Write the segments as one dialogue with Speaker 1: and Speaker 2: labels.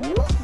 Speaker 1: I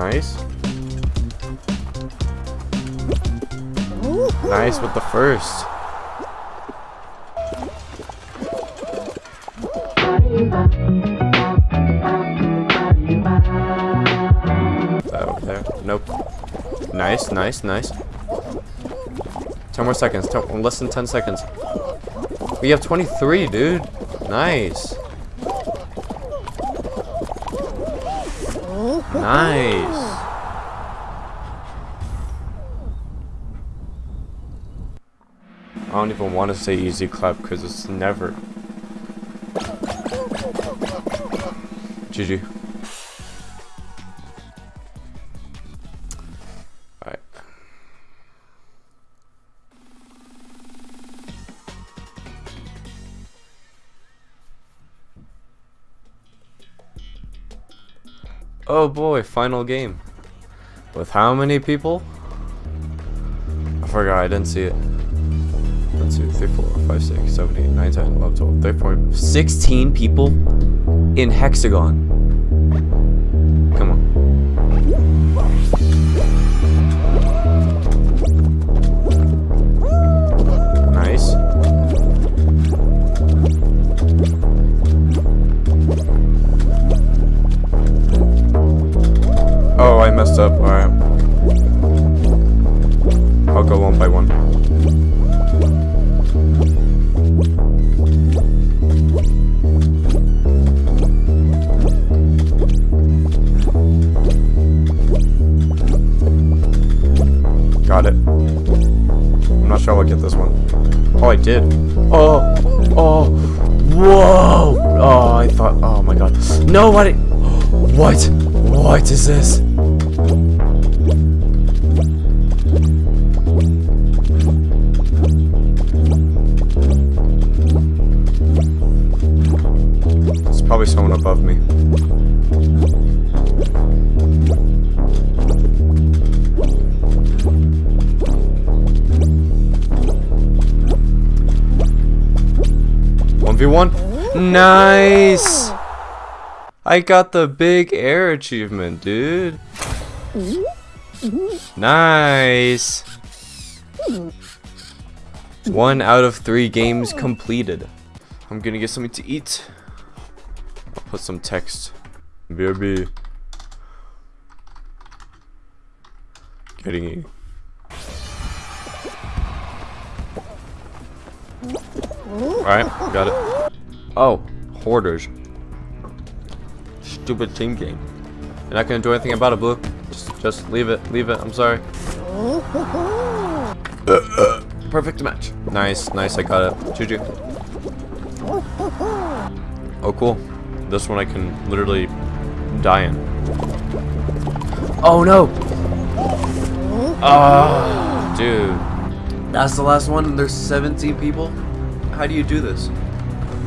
Speaker 1: Nice, nice. With the first. That over there. Nope. Nice, nice, nice. 10 more seconds. Ten, less than 10 seconds. We have 23, dude. Nice. Nice. I don't even want to say easy clap because it's never. GG. Oh boy, final game. With how many people? I forgot, I didn't see it. 1, 2, 3, 4, 5, 6, 7, 8, 9, 10, 11, 12, 13, 16 people in Hexagon. Oh, I messed up. Alright. I'll go one by one. Got it. I'm not sure I'll get this one. Oh, I did. Oh, oh, whoa. Oh, I thought, oh my god. No, what? What? What is this? Probably someone above me. One v one. Nice. I got the big air achievement, dude. Nice. One out of three games completed. I'm gonna get something to eat. Put some text. BRB. Getting you. Alright, got it. Oh, hoarders. Stupid team game. You're not gonna do anything about it, Blue. Just, just leave it. Leave it. I'm sorry. Perfect match. Nice, nice. I got it. GG. Oh, cool. This one I can literally die in. Oh no! Ah, oh, dude. That's the last one and there's 17 people? How do you do this?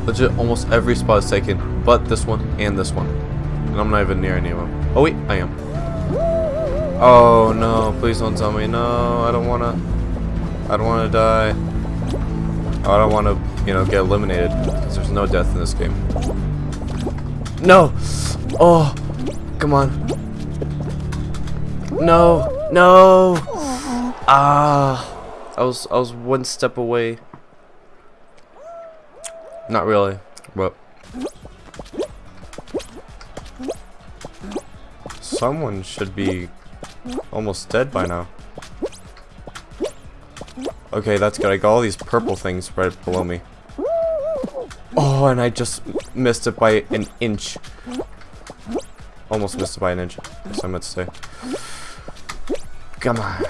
Speaker 1: Legit, almost every spot is taken, but this one and this one. And I'm not even near any of them. Oh wait, I am. Oh no, please don't tell me. No, I don't wanna. I don't wanna die. I don't wanna, you know, get eliminated. Because there's no death in this game. No! Oh! Come on. No! No! Ah! I was I was one step away. Not really, but someone should be almost dead by now. Okay, that's good. I got all these purple things right below me. Oh, and I just missed it by an inch. Almost missed it by an inch. I meant to say. Come on.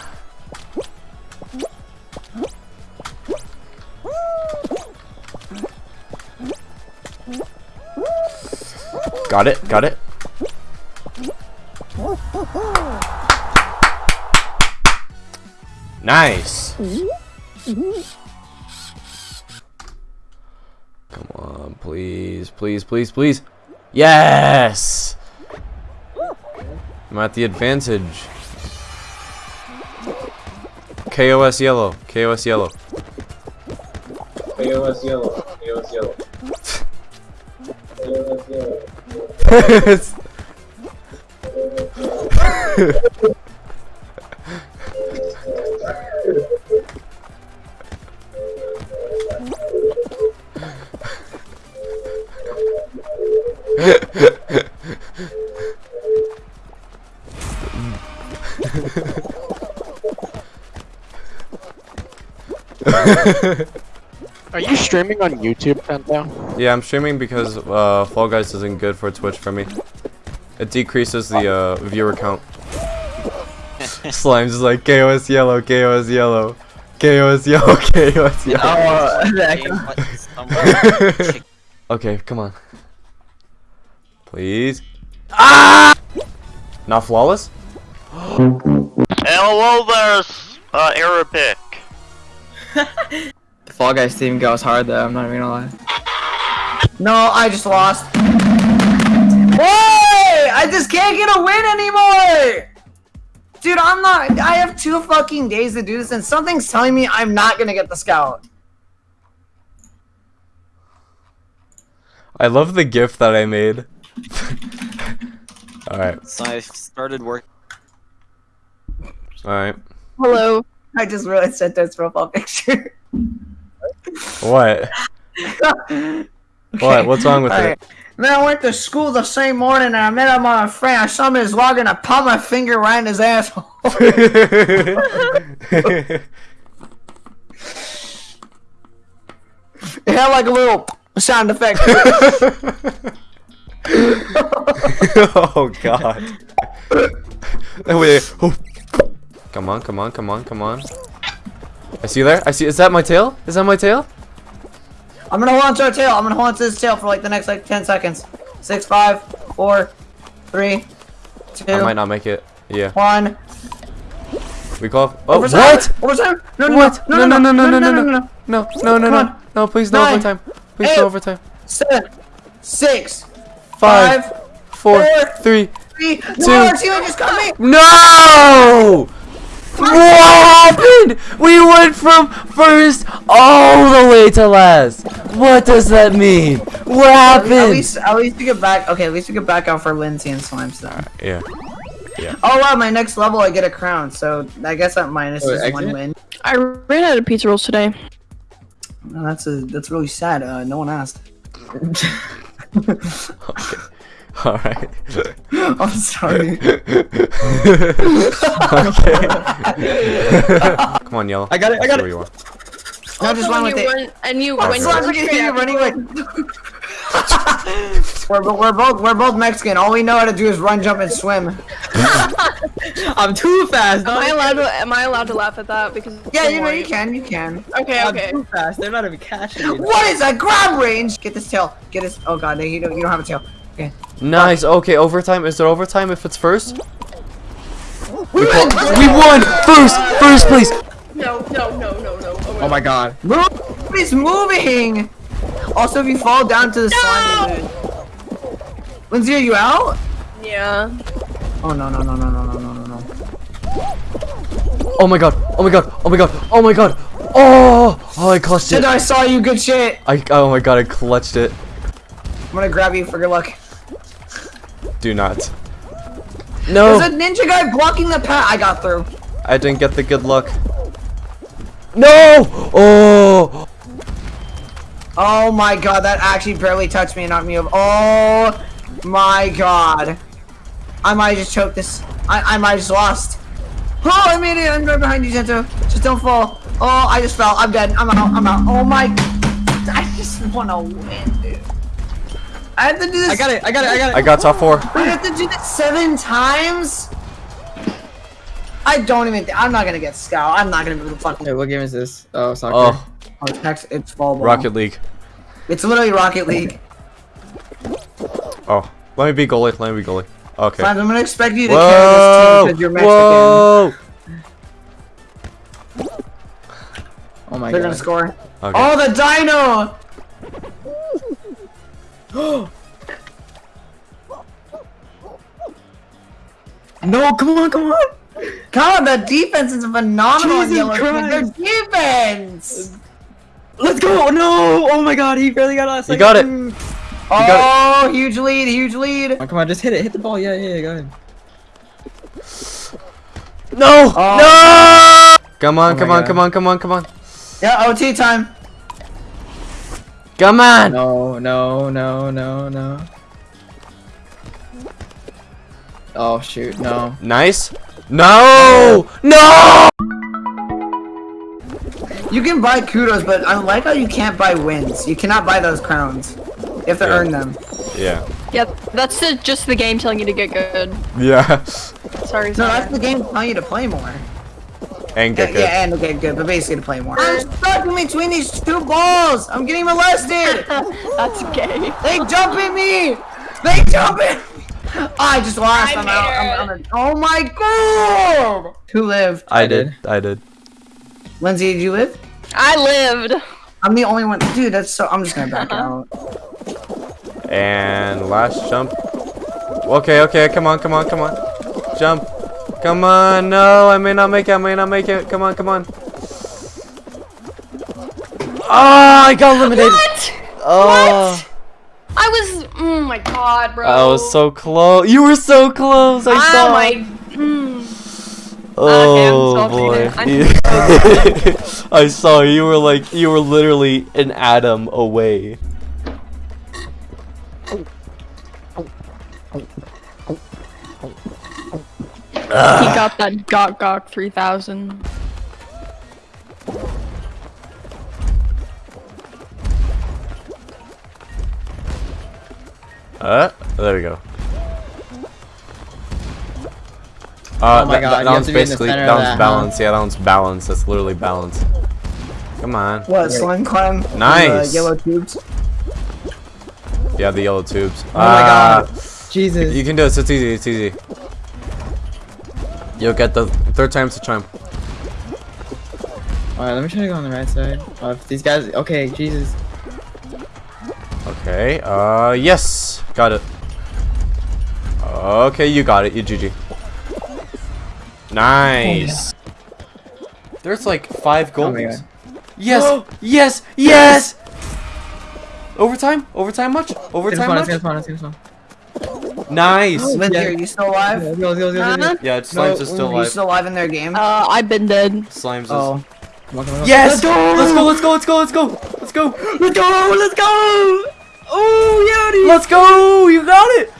Speaker 1: Got it, got it. Nice. Please, please, please. Yes! I'm at the advantage. KOS yellow, KOS yellow.
Speaker 2: AOS yellow. AOS yellow. AOS yellow.
Speaker 3: Are you streaming on YouTube, Penta?
Speaker 1: yeah, I'm streaming because uh, Fall Guys isn't good for Twitch for me. It decreases the uh, viewer count. Slime's just like KOS yellow, KOS yellow, KOS yellow, KOS yellow. Okay, come on. Please. Ah! Not flawless?
Speaker 4: Hello there, uh, Arabic.
Speaker 5: The Fall Guys team goes hard though, I'm not even gonna lie. No, I just lost. Why? I just can't get a win anymore! Dude, I'm not- I have two fucking days to do this and something's telling me I'm not gonna get the scout.
Speaker 1: I love the gift that I made. alright,
Speaker 6: So I started work.
Speaker 1: alright.
Speaker 5: Hello. I just realized sent this profile picture.
Speaker 1: What? What? What's wrong with
Speaker 5: Alright. Man, I went to school the same morning and I met up with a friend. I saw him in his logger and I popped my finger right in his asshole.
Speaker 1: it?
Speaker 5: It had like a little sound effect.
Speaker 1: oh god. Oh, wait. Oh. Come on, come on, come on, come on. I see you there. I see. Is that my tail? Is that my tail?
Speaker 5: I'm gonna to our tail. I'm gonna on this tail for like the next like 10 seconds. Six, five, four, three, two,
Speaker 1: I might not make it. Yeah.
Speaker 5: one.
Speaker 1: We call. Oh,
Speaker 5: Overtime!
Speaker 1: what?
Speaker 5: Overtime! No, no,
Speaker 1: What?
Speaker 5: no, no, no, no, no, no, no, no,
Speaker 1: no, no, no, no, no! Please, no
Speaker 5: Nine,
Speaker 1: overtime. Please,
Speaker 5: eight,
Speaker 1: no overtime.
Speaker 5: Seven, six,
Speaker 1: Five,
Speaker 5: five,
Speaker 1: four,
Speaker 5: four,
Speaker 1: three.
Speaker 5: three.
Speaker 1: two.
Speaker 5: No, our teammate just got me.
Speaker 1: No! What happened? We went from first all the way to last. What does that mean? What happened?
Speaker 5: At
Speaker 1: happened?
Speaker 5: least, at least we get back. Okay, at least we get back out for Lindsay and Slime stuff.
Speaker 1: Yeah. Yeah.
Speaker 5: Oh wow, my next level I get a crown, so I guess that minus
Speaker 2: Wait,
Speaker 5: is one win.
Speaker 7: I ran out of pizza rolls today.
Speaker 5: No, that's a that's really sad. Uh, no one asked.
Speaker 1: Okay. All right.
Speaker 5: I'm sorry.
Speaker 1: Come on, yellow.
Speaker 2: I got it, I got
Speaker 1: Where
Speaker 2: it.
Speaker 1: you are.
Speaker 5: Oh, no, just run with it.
Speaker 7: Run, and you
Speaker 5: I'm
Speaker 7: went
Speaker 5: sorry, look at you running like. we're, bo- we're both we're both Mexican. All we know how to do is run, jump, and swim.
Speaker 2: I'm too fast.
Speaker 7: Am I allowed to? Am I allowed to laugh at that? Because
Speaker 5: Yeah, you know you can, you can.
Speaker 7: Okay,
Speaker 2: I'm
Speaker 7: okay.
Speaker 2: too fast. They're not even catching me.
Speaker 5: What is that grab range? Get this tail. Get this. Oh god, you don't you don't have a tail. Okay.
Speaker 1: Nice. Okay, overtime. Is there overtime if it's first?
Speaker 5: We win.
Speaker 1: We won! First! First place!
Speaker 7: No, no, no, no, no.
Speaker 2: Oh my god.
Speaker 5: Move! It's moving. Also, if you fall down to the slime, you. Lindsay, are you out?
Speaker 7: Yeah.
Speaker 5: Oh no no no no no no no no no.
Speaker 1: Oh my god! Oh my god! Oh my god! Oh my god! Oh! Oh, I clutched
Speaker 5: Shit,
Speaker 1: it.
Speaker 5: I saw you. Good shit.
Speaker 1: I, oh my god, I clutched it.
Speaker 5: I'm gonna grab you for good luck.
Speaker 1: Do not. No.
Speaker 5: There's a ninja guy blocking the path. I got through.
Speaker 1: I didn't get the good luck. No! Oh!
Speaker 5: Oh my god, that actually barely touched me and knocked me over. Oh my god. I might just choke this. I, I might just lost. Oh, I made it. I'm right behind you, Zento. Just don't fall. Oh, I just fell. I'm dead. I'm out. I'm out. Oh my. I just want to win, dude. I have to do this.
Speaker 2: I got it. I got it. I got it.
Speaker 1: I got top four.
Speaker 5: I have to do this seven times. I don't even. I'm not gonna get scout. I'm not gonna be able to fucking.
Speaker 2: Wait, what game is this? Oh, soccer.
Speaker 1: Oh,
Speaker 5: Oh, it's, next, it's fall ball.
Speaker 1: Rocket League.
Speaker 5: It's literally Rocket League.
Speaker 1: Oh, let me be goalie. Let me be goalie. Okay.
Speaker 5: Fine, I'm gonna expect you to carry this team because you're Mexican.
Speaker 1: Whoa!
Speaker 2: Oh my god.
Speaker 5: They're gonna score.
Speaker 1: Okay.
Speaker 5: Oh, the dino!
Speaker 2: No, come on, come on.
Speaker 5: God, the defense is phenomenal in
Speaker 2: Jesus
Speaker 5: yellow. Their defense.
Speaker 2: Let's go. No. Oh my god, he barely got us.
Speaker 1: Oh, you got it. got
Speaker 5: Oh, huge lead, huge lead.
Speaker 2: Oh, come on, just hit it. Hit the ball. Yeah, yeah, yeah, go ahead.
Speaker 1: No!
Speaker 5: Oh.
Speaker 1: No! Oh come on,
Speaker 2: Oh my
Speaker 1: come on,
Speaker 2: God.
Speaker 1: come on, come on, come on.
Speaker 5: Yeah, OT time.
Speaker 1: Come on!
Speaker 2: No, no, no, no, no. Oh shoot, no.
Speaker 1: Nice. No! No!
Speaker 5: You can buy kudos, but I like how you can't buy wins. You cannot buy those crowns. You have to
Speaker 1: Yeah.
Speaker 5: earn them.
Speaker 1: Yeah.
Speaker 7: Yeah, that's the, just the game telling you to get good.
Speaker 1: Yeah.
Speaker 7: Sorry,
Speaker 5: No,
Speaker 7: sorry.
Speaker 5: that's the game telling you to play more.
Speaker 1: And
Speaker 5: Yeah,
Speaker 1: get
Speaker 5: yeah, and to get good, but basically to play more. I'm stuck in between these two balls. I'm getting molested.
Speaker 7: that's gay.
Speaker 5: They jump at me! They jump at me! Oh, I just lost.
Speaker 7: I
Speaker 5: I'm out. I'm, I'm a- oh my god! Who lived?
Speaker 1: I
Speaker 2: I
Speaker 1: did.
Speaker 2: did.
Speaker 1: I did.
Speaker 5: Lindsay, did you live?
Speaker 7: I lived.
Speaker 5: I'm the only one. Dude, that's so. I'm just gonna back uh-huh. out.
Speaker 1: And last jump. Okay, okay, come on, come on, come on. Jump. Come on, no, I may not make it, I may not make it. Come on, come on. Oh, I got eliminated.
Speaker 7: What?
Speaker 1: Oh,
Speaker 7: I was. Oh my god, bro.
Speaker 1: I was so close. You were so close. I
Speaker 7: Oh
Speaker 1: saw.
Speaker 7: my. Mm. Okay, I'm
Speaker 1: Oh
Speaker 7: salty
Speaker 1: boy. I saw you were like you were literally an atom away.
Speaker 7: He got that Gok Gok 3000.
Speaker 1: Uh, there we go. Uh,
Speaker 2: Oh my
Speaker 1: that, that,
Speaker 2: God, you
Speaker 1: that one's
Speaker 2: to be in the
Speaker 1: basically that one's
Speaker 2: that, huh?
Speaker 1: Yeah, that one's balance. That's literally balance. Come on.
Speaker 5: What? Slime climb? with, uh,
Speaker 1: Nice.
Speaker 5: yellow tubes.
Speaker 1: Yeah, the yellow tubes.
Speaker 2: Oh my
Speaker 1: Ah,
Speaker 2: god. Jesus.
Speaker 1: You can do it. It's easy. It's easy. You'll get the third time's the charm.
Speaker 2: Alright, let me try to go on the right side. Oh, if these guys. Okay, Jesus.
Speaker 1: Okay. Uh, yes, got it. Okay, you got it. You GG. Nice. There's like five goals.
Speaker 2: God.
Speaker 1: yes, yes, yes. Overtime? Overtime much? Overtime much?
Speaker 2: Gonna spawn, it's gonna spawn.
Speaker 1: Nice.
Speaker 5: Lindsay,
Speaker 2: Yeah.
Speaker 5: are you still alive?
Speaker 2: Let's go, let's go, go.
Speaker 7: Huh?
Speaker 1: Yeah, Slimes is still
Speaker 5: Are you still alive in their game?
Speaker 7: Uh, I've been dead.
Speaker 1: Slimes is.
Speaker 5: oh.
Speaker 2: Come on, come on, come on.
Speaker 1: Yes!
Speaker 2: Let's go!
Speaker 1: Let's go, let's go, let's go, let's go! Let's go!
Speaker 2: Let's go! Let's go! Oh, yeah, dude!
Speaker 1: Let's go! You got it!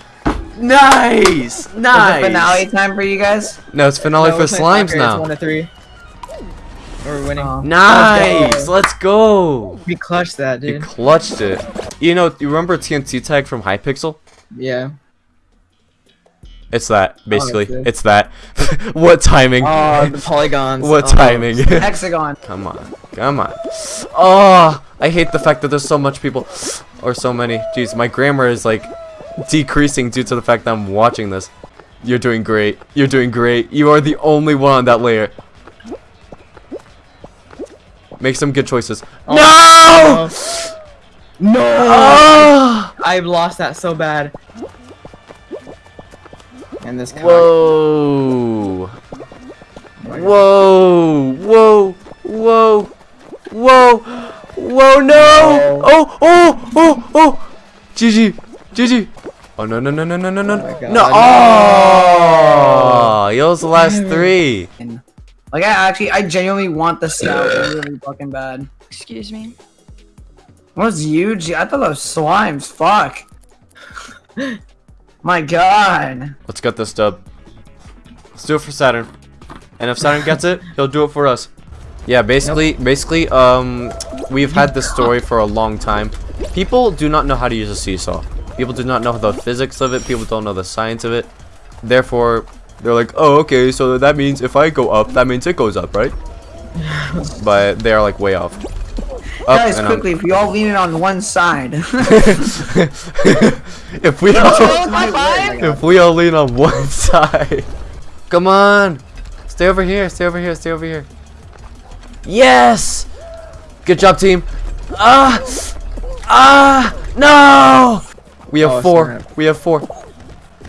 Speaker 1: Nice!
Speaker 5: Is it
Speaker 1: Nice!
Speaker 5: finale time for you guys?
Speaker 1: No, it's finale
Speaker 2: No,
Speaker 1: for
Speaker 2: we're
Speaker 1: Slimes
Speaker 2: soccer, It's
Speaker 1: now.
Speaker 2: one to three. We're winning.
Speaker 5: Oh.
Speaker 1: Nice! Let's go!
Speaker 2: We clutched that,
Speaker 1: You
Speaker 2: dude.
Speaker 1: clutched it. You know, you remember TNT tag from Hypixel?
Speaker 2: Yeah.
Speaker 1: It's that, oh, basically.
Speaker 2: good.
Speaker 1: it's that. what timing?
Speaker 2: Oh, the polygons.
Speaker 1: what
Speaker 2: Oh.
Speaker 1: timing?
Speaker 5: Hexagon.
Speaker 1: come on. Come on. Oh, I hate the fact that there's so much people. Or so many. Jeez, my grammar is like decreasing due to the fact that I'm watching this. You're doing great. You're doing great. You are the only one on that layer. Make some good choices.
Speaker 2: Oh.
Speaker 1: no!
Speaker 2: No!
Speaker 1: Oh!
Speaker 2: I've lost that so bad. And this cock.
Speaker 1: Whoa!
Speaker 2: My God.
Speaker 1: Whoa! Whoa! Whoa! Whoa! Whoa! No! Oh! Oh! Oh! Oh! GG! GG! Oh no no no no no no no!
Speaker 2: Oh my God.
Speaker 1: no! Oh! Yo, was the last three.
Speaker 5: Like I actually, I genuinely want the scout really fucking bad.
Speaker 7: Excuse me.
Speaker 5: What was huge? I thought that was slimes. Fuck. My god.
Speaker 1: Let's get this dub. Let's do it for Saturn. And if Saturn gets it, he'll do it for us. Yeah, basically, basically, um, we've had this story for a long time. People do not know how to use a seesaw. People do not know the physics of it. People don't know the science of it. Therefore, they're like, oh, okay, so that means if I go up, that means it goes up, right? but they are like way off. Up
Speaker 5: Guys,
Speaker 1: and I'm-
Speaker 5: quickly, if you all lean it on one side.
Speaker 1: if we all, if we all lean on one side, come on, stay over here, stay over here, stay over here. Yes, good job, team. Ah, ah, no. We have
Speaker 2: Oh,
Speaker 1: four.
Speaker 2: snap.
Speaker 1: We have four.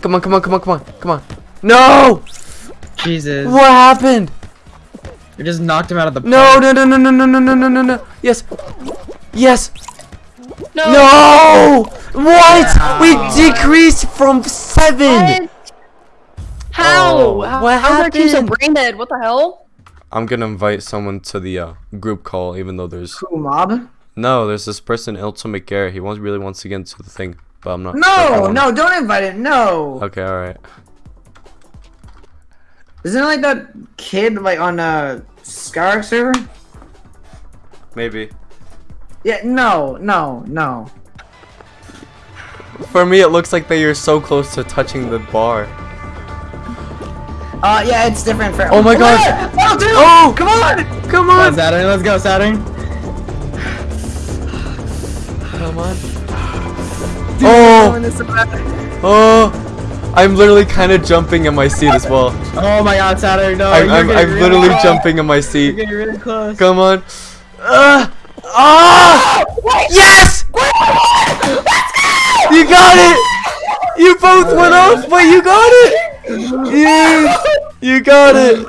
Speaker 1: Come on, come on, come on, come on, come on. No!
Speaker 2: Jesus.
Speaker 1: What happened?
Speaker 2: You just knocked him out of the
Speaker 1: No, no, no, no, no, no, no, no, no, no, no. Yes. Yes.
Speaker 7: No.
Speaker 1: No! What? We decreased from seven.
Speaker 7: What? How?
Speaker 1: Oh,
Speaker 7: How-
Speaker 1: what
Speaker 7: How's our team so
Speaker 1: happened?
Speaker 7: brain dead? What the hell?
Speaker 1: I'm gonna invite someone to the uh, group call, even though there's
Speaker 5: Cool mob?
Speaker 1: no, there's this person, Ultimate Garrett. He wants really wants to get into the thing, but I'm not. sure if I
Speaker 5: No,
Speaker 1: wanna-
Speaker 5: no, don't invite it. No.
Speaker 1: Okay, all right.
Speaker 5: Isn't it like that kid like on a Skyrock server?
Speaker 1: Maybe.
Speaker 5: Yeah, no, no, no.
Speaker 1: For me, it looks like that you're so close to touching the bar.
Speaker 5: Uh, yeah, it's different for.
Speaker 1: Oh my God.
Speaker 5: Oh, dude!
Speaker 1: Oh!
Speaker 5: come on!
Speaker 1: Come
Speaker 2: Come
Speaker 1: on!
Speaker 2: on, Saturn. Let's go, Saturn.
Speaker 1: Come on!
Speaker 5: Dude,
Speaker 1: Oh!
Speaker 5: we're doing this so bad.
Speaker 1: Oh! I'm literally kind of jumping in my seat as well.
Speaker 2: Oh my God, Saturn. No,
Speaker 1: I'm, I'm, I'm
Speaker 2: really
Speaker 1: literally
Speaker 2: close.
Speaker 1: jumping in my seat.
Speaker 2: You're
Speaker 1: seat.
Speaker 2: getting really close.
Speaker 1: Come on. Uh, ah! Yes! You got it! You both went off, but you got it! Yes! You got it!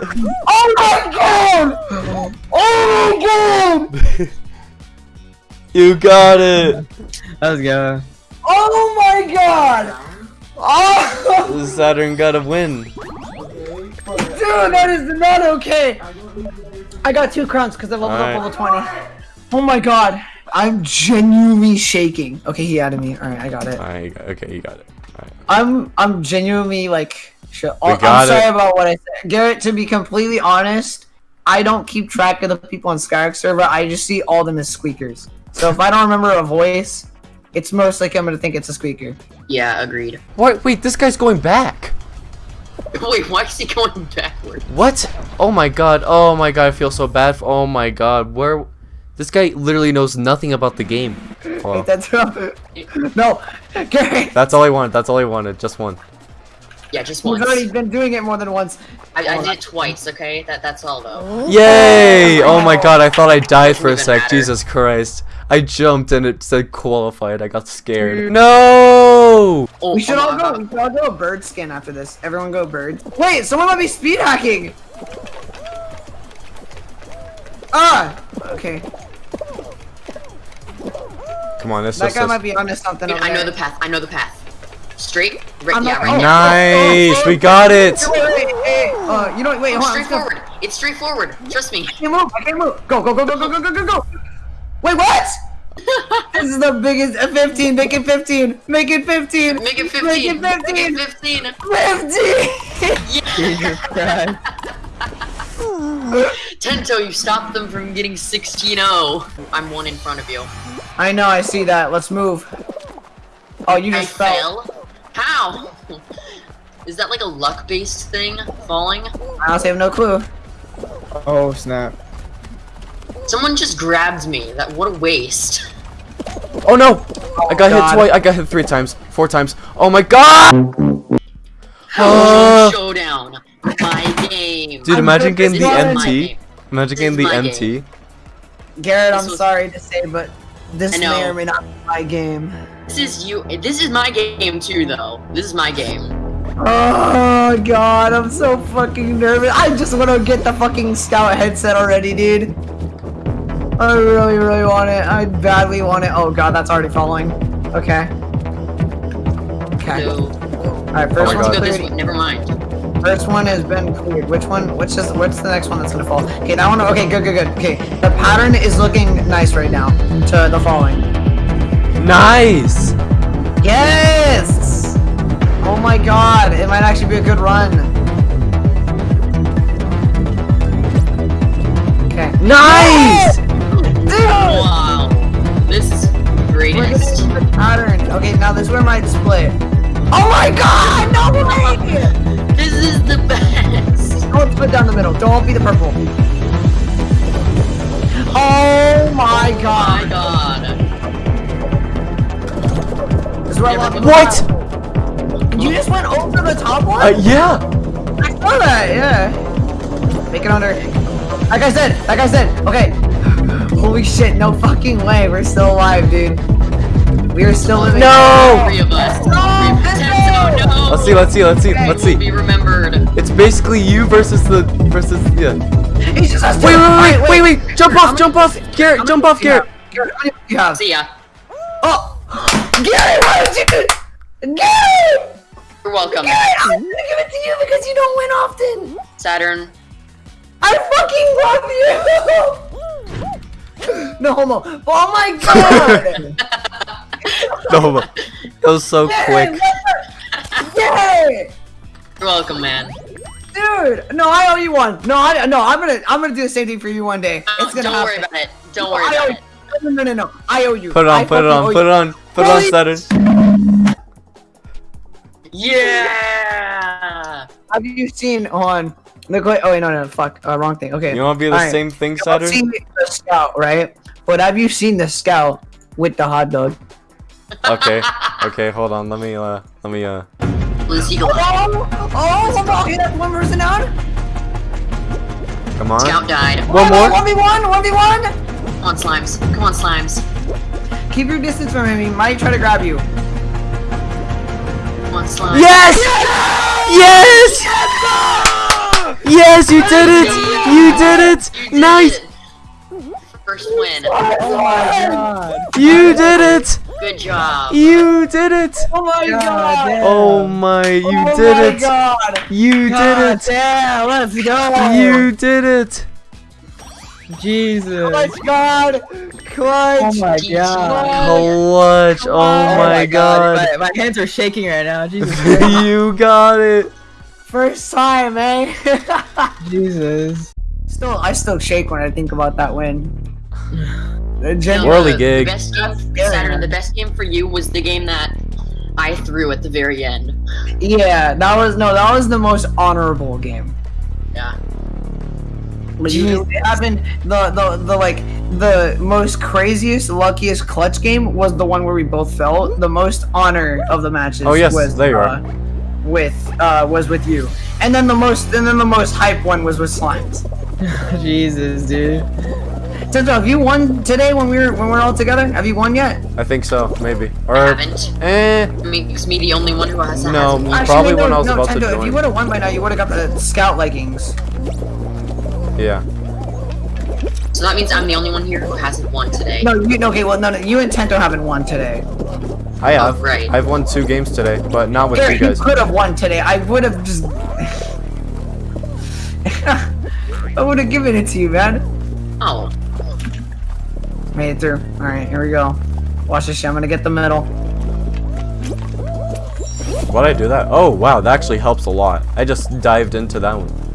Speaker 5: Oh my god! Oh my god!
Speaker 1: You got it!
Speaker 2: Let's go.
Speaker 5: Oh my god! Oh,
Speaker 1: Saturn got a win.
Speaker 5: dude, that is not okay. I got two crowns because I leveled
Speaker 1: Alright.
Speaker 5: up level 20. Oh my god. I'm genuinely shaking. Okay, he added me. Alright, I got it.
Speaker 1: Alright, you got- okay, you got it. Alright.
Speaker 5: I'm I'm genuinely like
Speaker 1: We
Speaker 5: oh,
Speaker 1: I'm
Speaker 5: sorry
Speaker 1: it.
Speaker 5: about what I said. Garrett, to be completely honest, I don't keep track of the people on Skyrock server. I just see all them as squeakers. So if I don't remember a voice, it's most likely I'm gonna think it's a squeaker.
Speaker 6: Yeah, agreed.
Speaker 1: What? Wait, this guy's going back.
Speaker 6: Wait, why is he going backward?
Speaker 1: What? Oh my god. Oh my god, I feel so bad. For, oh my god. Where? This guy literally knows nothing about the game. Oh,
Speaker 5: Wait, that's no, Garrett.
Speaker 1: that's all I wanted. That's all I wanted. Just one.
Speaker 6: Yeah, just once.
Speaker 5: We've already been doing it more than once.
Speaker 6: I, I did it twice, okay? That That's all, though.
Speaker 1: Yay! Oh my god, I thought I died for a sec.
Speaker 6: matter.
Speaker 1: Jesus Christ. I jumped and it said qualified. I got scared. No!
Speaker 6: Oh,
Speaker 5: We should
Speaker 6: oh
Speaker 5: all go.
Speaker 6: God.
Speaker 5: We should all go bird skin after this. Everyone go bird. Wait, someone might be speed hacking. Ah. Okay.
Speaker 1: Come on, this
Speaker 5: That
Speaker 1: is
Speaker 5: guy
Speaker 1: so-
Speaker 5: might be onto something.
Speaker 6: Wait,
Speaker 5: over
Speaker 6: I know
Speaker 5: there.
Speaker 6: the path. I know the path. Straight? Right, yeah, right.
Speaker 1: Nice! We got it!
Speaker 5: Uh, you know, what, wait, hold on.
Speaker 6: Straight forward. It's straightforward. Trust me.
Speaker 5: I can't move. I can't move. Go, go, go, go, go, go, go, go, go. Wait, what? this is the biggest. Uh, 15. Make it 15. Make it 15.
Speaker 6: Make it 15.
Speaker 5: Make it 15.
Speaker 6: Make it 15.
Speaker 5: 15.
Speaker 2: Jesus Christ.
Speaker 6: Tento, you stopped them from getting 16-0. I'm one in front of you.
Speaker 5: I know. I see that. Let's move. Oh, you
Speaker 6: I
Speaker 5: just fell.
Speaker 6: fell? How? Is that like a luck-based thing? Falling?
Speaker 5: I honestly have no clue.
Speaker 2: Oh snap.
Speaker 6: Someone just grabbed me. That what a waste.
Speaker 1: Oh no! I got
Speaker 5: God.
Speaker 1: hit twice. I got hit three times. Four times. Oh my god! Uh,
Speaker 6: Showdown. My game.
Speaker 1: Dude,
Speaker 5: I'm
Speaker 1: imagine getting the MT.
Speaker 6: game.
Speaker 1: Imagine getting the
Speaker 6: is my
Speaker 1: MT.
Speaker 5: Garrett, I'm
Speaker 6: was-
Speaker 5: sorry to say, but this may or may not be my game.
Speaker 6: This is you. This is my game too, though. This is my game.
Speaker 5: Oh god, I'm so fucking nervous. I just want to get the fucking scout headset already, dude. I really, really want it. I badly want it. Oh god, that's already falling. Okay. Okay.
Speaker 6: So,
Speaker 5: Alright, first
Speaker 1: my
Speaker 5: one's
Speaker 1: God.
Speaker 6: go this way. Never mind.
Speaker 5: First one has been cleared. Which one? Which is? What's the next one that's gonna fall? Okay, that one. Okay, good, good, good. Okay, the pattern is looking nice right now. To the falling.
Speaker 1: Nice!
Speaker 5: Yes! Oh my god, it might actually be a good run. Okay.
Speaker 1: Nice!
Speaker 5: Dude!
Speaker 6: Wow. This is
Speaker 5: We're
Speaker 6: greatest.
Speaker 5: the pattern. Okay, now this is where my split. Oh my god! No way!
Speaker 6: This is the best.
Speaker 5: Don't split down the middle. Don't be the purple. Oh my
Speaker 6: Oh my god.
Speaker 5: Is where I
Speaker 1: What?
Speaker 5: You just went over the top one?
Speaker 1: Uh, yeah.
Speaker 5: I saw that, yeah. Make it under. Like I said, like I said, okay. Holy shit, no fucking way. We're still alive, dude. We are still living.
Speaker 1: No!
Speaker 6: Three of us.
Speaker 5: No,
Speaker 6: Three
Speaker 5: no!
Speaker 6: no.
Speaker 1: Let's see, let's see, let's see, let's see.
Speaker 6: Be remembered.
Speaker 1: It's basically you versus the versus yeah.
Speaker 5: It's just us two.
Speaker 1: Wait, wait, wait, wait, wait! Jump off, jump off!
Speaker 5: how
Speaker 1: Garrett, jump off,
Speaker 5: do?
Speaker 1: Garrett!
Speaker 5: Garrett, how many you have?
Speaker 6: See ya.
Speaker 5: Gary, why did you do Gary!
Speaker 6: You're welcome.
Speaker 5: Gary, I'm gonna give it to you because you don't win often!
Speaker 6: Saturn.
Speaker 5: I fucking love you! no homo. Oh my god!
Speaker 1: No, but it was so quick.
Speaker 5: Yay!
Speaker 6: You're welcome, man.
Speaker 5: Dude! No, I owe you one. No, I no, I'm gonna I'm gonna do the same thing for you one day. It's gonna
Speaker 6: Don't
Speaker 5: happen.
Speaker 6: worry about it. Don't worry
Speaker 5: I
Speaker 6: about it
Speaker 5: no, no, no, no. I owe you.
Speaker 1: Put it on, I put it on, put it on, put it on, Saturn.
Speaker 6: Yeah!
Speaker 5: Have you seen on the Glade? Oh, wait, no, no, fuck. Uh, wrong thing. Okay.
Speaker 1: You want to be the
Speaker 5: All
Speaker 1: same right.
Speaker 5: thing,
Speaker 1: Saturn?
Speaker 5: I've seen the scout, right? But have you seen the scout with the hot dog?
Speaker 1: okay. Okay, hold on. Let me, uh, let me, uh.
Speaker 6: Lucy, go
Speaker 5: Oh! Oh, one more! One person down!
Speaker 1: Come on.
Speaker 6: Scout died.
Speaker 1: One more?
Speaker 5: 1v1! 1v1!
Speaker 6: Come on, Slimes. Come on, Slimes.
Speaker 5: Keep your distance from him. He might try to grab you.
Speaker 6: Come on, Slimes.
Speaker 1: Yes! Yes! Yes, yes you did it! You did it!
Speaker 6: You did
Speaker 1: Nice!
Speaker 6: it. First win.
Speaker 5: Oh my god.
Speaker 1: You did it!
Speaker 6: Good job.
Speaker 1: You did it!
Speaker 5: Oh my god.
Speaker 1: Oh my, you
Speaker 5: oh
Speaker 1: did
Speaker 5: my
Speaker 1: it!
Speaker 5: God.
Speaker 1: You
Speaker 5: God
Speaker 1: did it!
Speaker 5: Damn, let's go.
Speaker 1: You did it!
Speaker 2: Jesus.
Speaker 5: Clutch god. Clutch.
Speaker 2: Oh my god.
Speaker 1: Clutch! Oh my god!
Speaker 2: My, my hands are shaking right now. Jesus.
Speaker 1: You got it!
Speaker 5: First time, eh?
Speaker 2: Jesus.
Speaker 5: still, I still shake when I think about that win. The
Speaker 6: You know,
Speaker 1: Whirly
Speaker 6: the,
Speaker 1: gig.
Speaker 6: The best game,
Speaker 5: Scary,
Speaker 6: Saturn, the best game for you was the game that I threw at the very end.
Speaker 5: yeah, that was no, that was the most honorable game.
Speaker 6: Yeah.
Speaker 5: But you having the, the the like the most craziest, luckiest clutch game was the one where we both fell. The most honor of the matches.
Speaker 1: Oh, yes,
Speaker 5: was,
Speaker 1: there you are.
Speaker 5: uh, With uh was with you, and then the most and then the most hype one was with slimes.
Speaker 2: Jesus, dude.
Speaker 5: Tento, have you won today when we were when we are all together? Have you won yet?
Speaker 1: I think so, maybe.
Speaker 6: I
Speaker 1: Or,
Speaker 6: haven't.
Speaker 1: eh,
Speaker 6: It makes me the only one who has
Speaker 1: No,
Speaker 6: has
Speaker 1: Probably
Speaker 5: no,
Speaker 1: when I was
Speaker 5: no,
Speaker 1: about to
Speaker 5: Tento, If you would have won by now, you would have got the scout leggings.
Speaker 1: Yeah.
Speaker 6: So that means I'm the only one here who hasn't won today.
Speaker 5: No, you no, okay, well, no, no, you and Tento haven't won today.
Speaker 1: I have.
Speaker 6: Oh, right.
Speaker 1: I've won two games today, but not with
Speaker 5: Garrett,
Speaker 1: you
Speaker 5: you
Speaker 1: guys.
Speaker 5: could have won today. I would have just. I would have given it to you, man.
Speaker 6: Oh,
Speaker 5: Made it through. All right, here we go. Watch this shit. I'm gonna get the middle.
Speaker 1: Why'd I do that? Oh, wow, that actually helps a lot. I just dived into that one.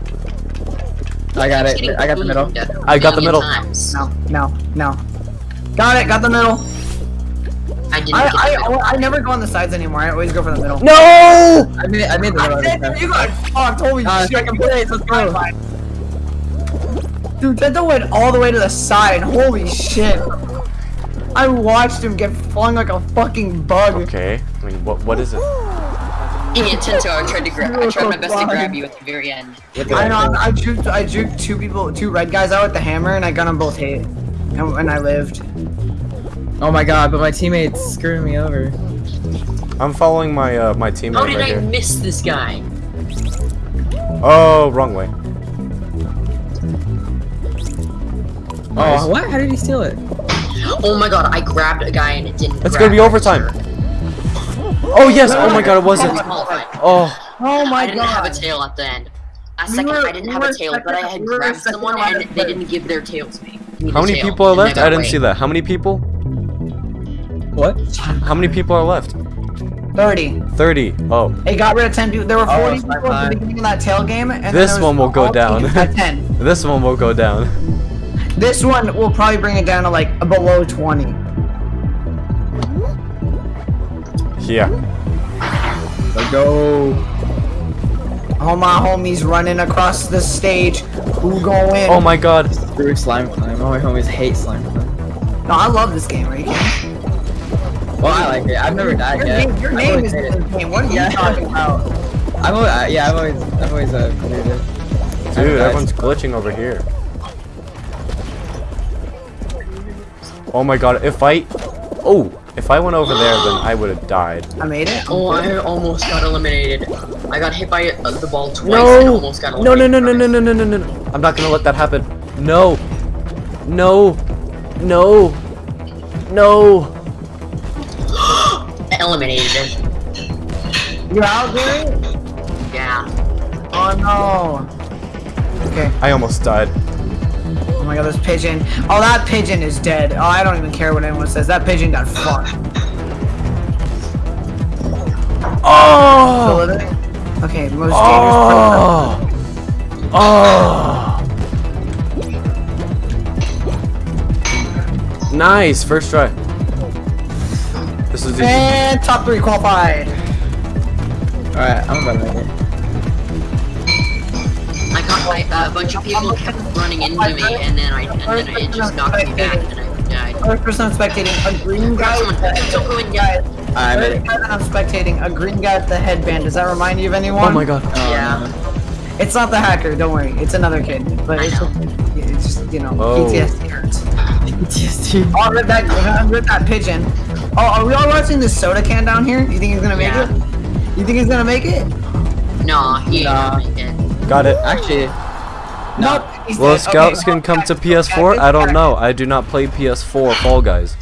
Speaker 2: I got it. I got the middle.
Speaker 1: I got the middle.
Speaker 6: Times.
Speaker 5: No, no, no. Got it. Got the middle.
Speaker 6: I didn't
Speaker 5: I
Speaker 6: get the
Speaker 5: I,
Speaker 6: middle.
Speaker 5: I never go on the sides anymore. I always go for the middle.
Speaker 1: No!
Speaker 2: I made, I made the middle. this time.
Speaker 5: you got fucked. Holy
Speaker 2: Uh,
Speaker 5: shit.
Speaker 2: second place, let's go.
Speaker 5: Dude, Tento went all the way to the side. Holy shit. I watched him get flung like a fucking bug.
Speaker 1: Okay, I mean, what what is it?
Speaker 6: Give me a Tinto. I tried to grab. I tried my best to grab you at the very end.
Speaker 5: I know. I juked. I juked two people, two red guys out with the hammer, and I got them both hit, and, and I lived.
Speaker 2: Oh my god, but my teammates screwing me over.
Speaker 1: I'm following my uh, my teammate
Speaker 6: How did
Speaker 1: right
Speaker 6: I
Speaker 1: here.
Speaker 6: miss this guy?
Speaker 1: Oh, wrong way. Nice.
Speaker 2: Oh, what? How did he steal it?
Speaker 6: Oh my god, I grabbed a guy and it didn't.
Speaker 1: It's
Speaker 6: grab
Speaker 1: gonna be overtime.
Speaker 6: register.
Speaker 1: Oh yes! Oh my god, it wasn't. Oh,
Speaker 5: Oh my god.
Speaker 6: I didn't have a tail at the end. A
Speaker 5: We
Speaker 6: second,
Speaker 5: were-
Speaker 6: I didn't
Speaker 5: we
Speaker 6: have a tail, but I had
Speaker 5: we
Speaker 6: grabbed someone and they didn't give their tail to me.
Speaker 1: How many people are left? I didn't
Speaker 6: away.
Speaker 1: see that. How many people?
Speaker 2: What?
Speaker 1: How many people are left?
Speaker 5: 30.
Speaker 1: 30. Oh,
Speaker 5: It got rid of 10 people. There were 40
Speaker 2: Oh,
Speaker 5: people at the beginning of that tail game. And
Speaker 1: This one will go down.
Speaker 5: At 10.
Speaker 1: this one will go down.
Speaker 5: This one will probably bring it down to like below 20.
Speaker 1: Yeah.
Speaker 2: Let's go.
Speaker 5: All my homies running across the stage. Who going?
Speaker 1: Oh my god.
Speaker 2: Through slime climb. All my homies hate slime climb.
Speaker 5: No, I love this game, right?
Speaker 2: Well, I like it. I've never died
Speaker 5: Your
Speaker 2: yet.
Speaker 5: name, your
Speaker 2: I've
Speaker 5: name is in
Speaker 2: hated
Speaker 5: game. What are
Speaker 2: Yeah.
Speaker 5: you talking about?
Speaker 2: I've always, uh, yeah, I've always, I've always uh, played it.
Speaker 1: Dude, everyone's glitching over here. Oh my god, if I... Oh, if I went over there, then I would have died.
Speaker 5: I made it.
Speaker 6: Oh, I almost got eliminated. I got hit by uh, the ball twice and
Speaker 1: No!
Speaker 6: almost got
Speaker 1: No, no, no, no, no, no, no, no, no, no. I'm not gonna let that happen. No. No. No. No.
Speaker 6: no. Eliminated.
Speaker 5: You're out there?
Speaker 6: Yeah.
Speaker 5: Oh no. Okay.
Speaker 1: I almost died.
Speaker 5: Oh my god, this pigeon. Oh, that pigeon is dead. Oh, I don't even care what anyone says. That pigeon got fucked.
Speaker 1: Oh!
Speaker 5: Okay, the most dangerous.
Speaker 1: Oh! Oh! Nice, first try. This is easy.
Speaker 5: And top three qualified.
Speaker 2: Alright, I'm about to make it.
Speaker 6: I uh, a bunch of people kept running into me, and then I and then it just knocked me back, and I died.
Speaker 5: First person I'm spectating, a green guy.
Speaker 6: Someone,
Speaker 5: with the-
Speaker 6: don't go in yet.
Speaker 2: I made
Speaker 5: First
Speaker 2: it.
Speaker 5: guy that I'm spectating, a green guy with the headband. Does that remind you of anyone?
Speaker 1: Oh my god.
Speaker 2: Oh,
Speaker 6: Yeah.
Speaker 2: no.
Speaker 5: It's not the hacker, don't worry. It's another kid. But
Speaker 6: I
Speaker 5: it's,
Speaker 6: know.
Speaker 5: it's just, you know,
Speaker 1: Oh.
Speaker 5: PTSD hurts.
Speaker 2: PTSD.
Speaker 5: Oh, I read that, I read that pigeon. Oh, are we all watching this soda can down here? You think he's gonna make
Speaker 6: Yeah.
Speaker 5: it? You think he's gonna make it?
Speaker 6: No, he ain't
Speaker 2: Nah.
Speaker 6: gonna make it.
Speaker 1: Got it.
Speaker 2: Actually,
Speaker 5: Nope. He's
Speaker 1: Will
Speaker 5: dead.
Speaker 1: Scouts
Speaker 5: Okay,
Speaker 1: can come to PS4? I don't know. I do not play PS4 Fall Guys.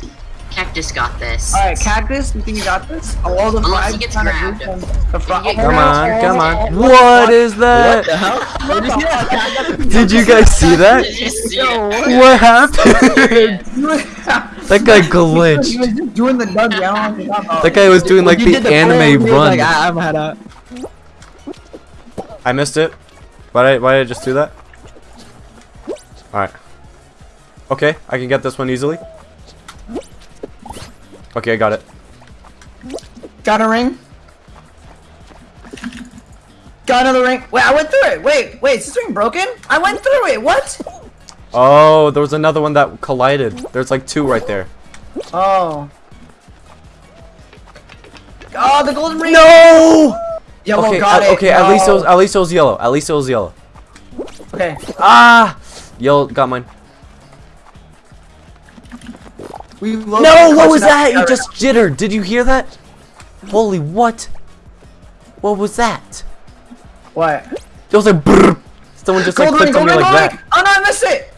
Speaker 6: Cactus got this.
Speaker 5: Alright, Cactus, you think you got this? All the
Speaker 6: Unless
Speaker 5: flags
Speaker 6: he gets grabbed.
Speaker 5: group. The flag-
Speaker 6: If
Speaker 1: Come
Speaker 6: gets
Speaker 1: on, come on.
Speaker 5: What
Speaker 1: What is
Speaker 2: what the
Speaker 1: that?
Speaker 2: hell?
Speaker 5: Did you see that?
Speaker 1: Did you guys see that?
Speaker 6: See it?
Speaker 1: What happened? That guy
Speaker 5: He
Speaker 1: glitched.
Speaker 5: was just doing the Doug Allen.
Speaker 1: That guy was doing like the
Speaker 2: the
Speaker 1: anime
Speaker 2: plan,
Speaker 1: run.
Speaker 2: Like, I, I'm head up.
Speaker 1: I missed it. Why did I, why did I just do that? Alright. Okay, I can get this one easily. Okay, I got it.
Speaker 5: Got a ring. Got another ring. Wait, I went through it. Wait, wait, is this ring broken? I went through it. What?
Speaker 1: Oh, there was another one that collided. There's like two right there.
Speaker 5: Oh. Oh, the golden ring.
Speaker 1: No!
Speaker 5: Yellow
Speaker 1: Okay,
Speaker 5: got
Speaker 1: at,
Speaker 5: it.
Speaker 1: okay, at least it was at least it was yellow. At least it was yellow.
Speaker 5: Okay.
Speaker 1: Ah! Yellow got mine.
Speaker 5: We loaded
Speaker 1: No, what was
Speaker 5: clutch
Speaker 1: that? You just jittered. Did you hear that? Holy what? What was that?
Speaker 5: What?
Speaker 1: It was like brrr. Someone just like clicked on me like that.
Speaker 5: Oh no, I missed it.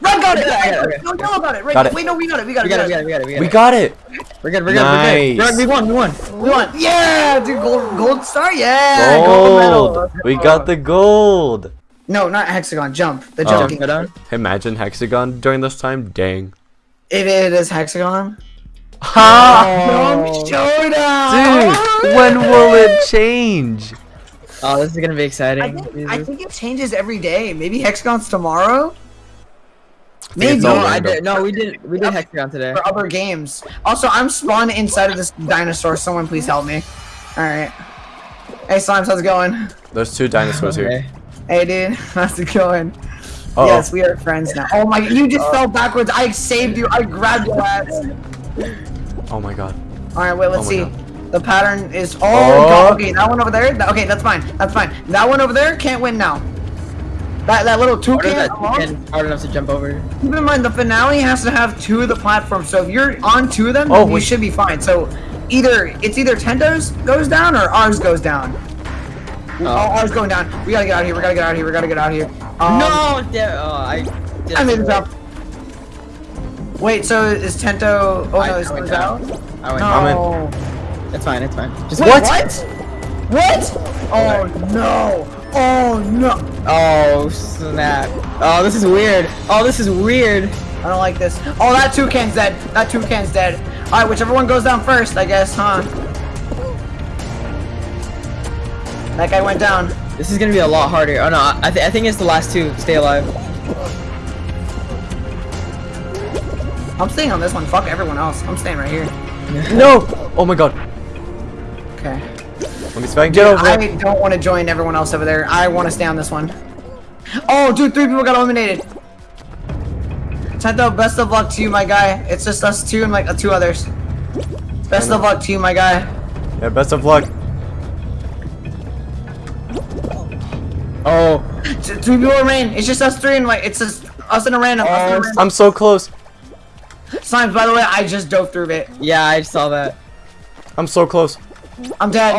Speaker 5: Red got it.
Speaker 2: Yeah,
Speaker 5: Red
Speaker 2: yeah,
Speaker 5: got
Speaker 2: okay.
Speaker 5: it. No, yellow got it. Red.
Speaker 1: Got it.
Speaker 5: Wait, no, we got it. We got it.
Speaker 2: We got it, we got it, we got it, we got it.
Speaker 1: We got it.
Speaker 2: We're good, we're good, we're good. We won, we won.
Speaker 5: We won. Yeah, dude. Gold, gold star. Yeah. Gold.
Speaker 1: Gold.
Speaker 5: Let's
Speaker 1: We got the gold.
Speaker 5: No, not hexagon. Jump. The
Speaker 1: Oh.
Speaker 5: jumping.
Speaker 1: Imagine hexagon during this time. Dang.
Speaker 5: If it is hexagon.
Speaker 1: Ha!
Speaker 5: Jump showdown.
Speaker 1: Dude, when will it change?
Speaker 2: Oh, this is gonna be
Speaker 5: I
Speaker 2: exciting.
Speaker 5: think, I think it changes every day. Maybe hexagon's tomorrow.
Speaker 1: it's
Speaker 5: Maybe
Speaker 2: no, I did. No, we did. We did Hexagon today.
Speaker 5: for other games. Also, I'm spawned inside of this dinosaur. Someone please help me. All right. Hey, Slimes, how's it going?
Speaker 1: There's two dinosaurs here.
Speaker 2: Okay.
Speaker 5: Hey, dude, how's it going?
Speaker 1: Uh-oh.
Speaker 5: Yes, we are friends now. Oh my, you just fell backwards. I saved you. I grabbed your ass.
Speaker 1: Oh my god.
Speaker 5: All right, wait, let's
Speaker 1: Oh
Speaker 5: see.
Speaker 1: my
Speaker 5: The pattern is. Oh,
Speaker 1: Oh.
Speaker 5: God, okay, that one over there. that- okay, that's fine. That's fine. That one over there can't win now. That that little
Speaker 2: What
Speaker 5: toucan.
Speaker 2: is that toucan hard enough to jump over?
Speaker 5: Keep in mind, the finale has to have two of the platforms. So if you're on two of them,
Speaker 1: Oh,
Speaker 5: then you
Speaker 1: wait.
Speaker 5: should be fine. So either it's either Tendo's goes down or ours goes down. Oh, ours going down. We gotta get out of here. We gotta get out of here. We gotta get out of here. Um,
Speaker 2: no! Oh, I.
Speaker 5: I made the jump. Wait, so is Tento? Oh
Speaker 2: I-
Speaker 5: no,
Speaker 2: I
Speaker 5: is
Speaker 2: went down.
Speaker 5: out?
Speaker 2: I went.
Speaker 5: No.
Speaker 1: I'm
Speaker 2: down. It's fine. It's fine. Just
Speaker 5: Wait,
Speaker 1: What?
Speaker 5: What? What? Oh no! Oh no!
Speaker 2: Oh snap! Oh, this is weird. Oh, this is weird.
Speaker 5: I don't like this. Oh, that toucan's dead. That toucan's dead. All right, whichever one goes down first, I guess, huh? That guy went down.
Speaker 2: This is gonna be a lot harder. Oh no, I, th I think it's the last two. Stay alive.
Speaker 5: I'm staying on this one. Fuck everyone else. I'm staying right here.
Speaker 1: No! Oh my god.
Speaker 5: Okay.
Speaker 1: Let me see if I get over
Speaker 5: I
Speaker 1: it.
Speaker 5: don't want to join everyone else over there. I want to stay on this one. Oh, dude, three people got eliminated. Tento, best of luck to you, my guy. It's just us two and like uh, two others. Best of luck to you, my guy.
Speaker 1: Yeah, best of luck.
Speaker 5: Oh. T- Three people remain. It's just us three and like it's just us and a random. us and a random.
Speaker 1: I'm so close.
Speaker 5: Slimes, by the way, I just dove through it.
Speaker 2: Yeah, I saw that.
Speaker 1: I'm so close.
Speaker 5: I'm dead.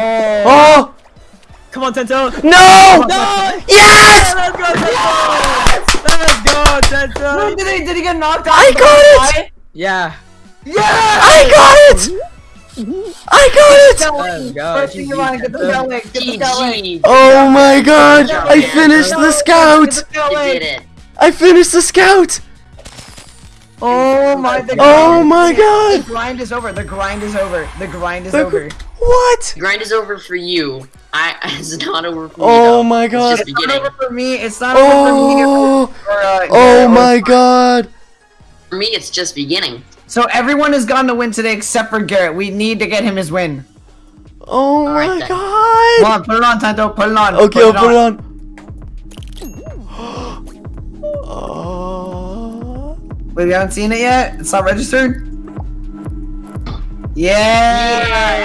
Speaker 1: Oh! oh.
Speaker 2: Come on, Tento.
Speaker 1: No!
Speaker 2: No!
Speaker 1: Yes!
Speaker 2: Let's go, Tento! Let's go, Tento!
Speaker 5: Wait, did he, did he get knocked out?
Speaker 1: I got it!
Speaker 2: Yeah.
Speaker 5: Yeah!
Speaker 1: I got it! I got it!
Speaker 2: Let's go.
Speaker 5: First thing you want, get the scout link. Get the scout link.
Speaker 1: Oh my god! I finished the scout!
Speaker 5: the scout
Speaker 6: You
Speaker 5: link.
Speaker 6: did it.
Speaker 1: I finished the scout!
Speaker 5: Oh my the
Speaker 1: Oh my god!
Speaker 5: The grind is over. The grind is over. The grind is
Speaker 1: The
Speaker 5: over.
Speaker 1: gr- What?
Speaker 6: Grind is over for you. I it's not over for me.
Speaker 1: Oh
Speaker 6: though.
Speaker 1: my
Speaker 6: It's
Speaker 1: god.
Speaker 6: just
Speaker 5: It's not over for me. It's not over for me.
Speaker 1: Oh!
Speaker 5: Or, uh,
Speaker 1: Oh
Speaker 5: or-
Speaker 1: my god!
Speaker 6: For me, it's just beginning.
Speaker 5: So everyone has gone to win today except for Garrett. We need to get him his win.
Speaker 1: Oh
Speaker 6: Alright
Speaker 1: my
Speaker 6: then.
Speaker 5: Come
Speaker 1: god!
Speaker 5: on, put it on, Tanto. Put it on.
Speaker 1: Okay, I'll put it on. Oh.
Speaker 5: Wait, we haven't seen it yet? It's not registered? Yeah!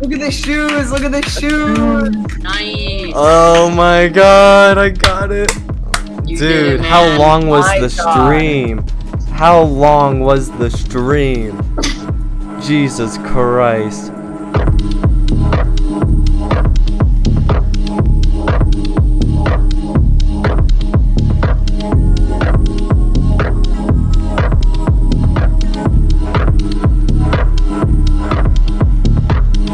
Speaker 5: Look at the shoes! Look at the shoes!
Speaker 6: Nice.
Speaker 1: Oh my god, I got it.
Speaker 6: You
Speaker 1: Dude,
Speaker 6: it,
Speaker 1: how long was
Speaker 5: My
Speaker 1: the
Speaker 5: God.
Speaker 1: stream? How long was the stream? Jesus Christ.